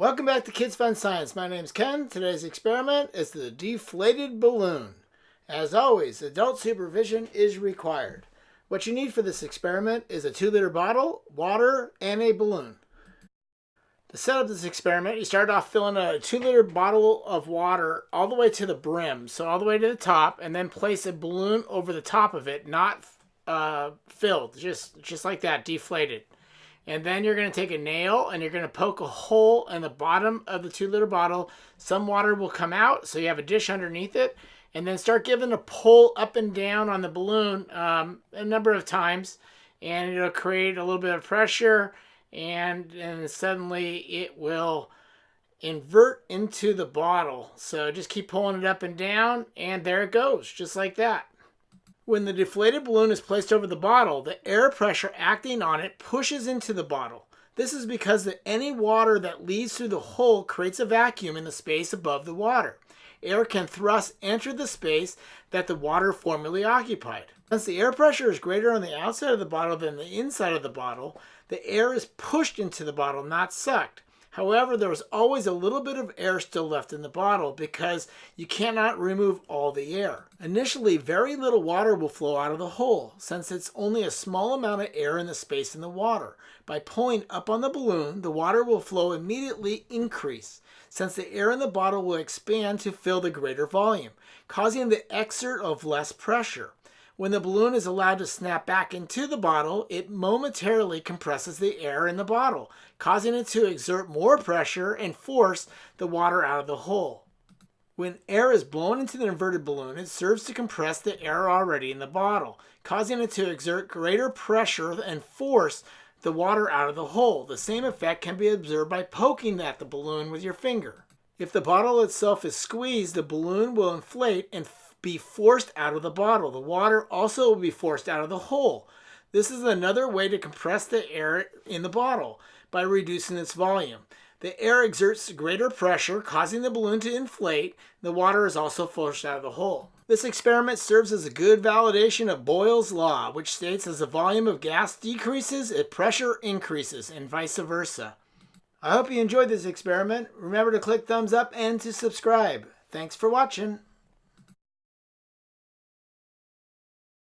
Welcome back to Kids Fun Science. My name is Ken. Today's experiment is the deflated balloon. As always, adult supervision is required. What you need for this experiment is a 2 liter bottle, water, and a balloon. To set up this experiment, you start off filling a 2 liter bottle of water all the way to the brim, so all the way to the top, and then place a balloon over the top of it, not uh, filled, just, just like that, deflated. And then you're going to take a nail and you're going to poke a hole in the bottom of the two liter bottle. Some water will come out, so you have a dish underneath it. And then start giving a pull up and down on the balloon um, a number of times. And it'll create a little bit of pressure. And, and suddenly it will invert into the bottle. So just keep pulling it up and down. And there it goes, just like that. When the deflated balloon is placed over the bottle, the air pressure acting on it pushes into the bottle. This is because the, any water that leads through the hole creates a vacuum in the space above the water. Air can thrust enter the space that the water formerly occupied. Since the air pressure is greater on the outside of the bottle than the inside of the bottle, the air is pushed into the bottle, not sucked. However, there was always a little bit of air still left in the bottle because you cannot remove all the air. Initially, very little water will flow out of the hole since it's only a small amount of air in the space in the water. By pulling up on the balloon, the water will flow immediately increase since the air in the bottle will expand to fill the greater volume, causing the exert of less pressure. When the balloon is allowed to snap back into the bottle, it momentarily compresses the air in the bottle, causing it to exert more pressure and force the water out of the hole. When air is blown into the inverted balloon, it serves to compress the air already in the bottle, causing it to exert greater pressure and force the water out of the hole. The same effect can be observed by poking at the balloon with your finger. If the bottle itself is squeezed, the balloon will inflate and be forced out of the bottle. The water also will be forced out of the hole. This is another way to compress the air in the bottle by reducing its volume. The air exerts greater pressure, causing the balloon to inflate. The water is also forced out of the hole. This experiment serves as a good validation of Boyle's law, which states as the volume of gas decreases, its pressure increases, and vice versa. I hope you enjoyed this experiment. Remember to click thumbs up and to subscribe. Thanks for watching.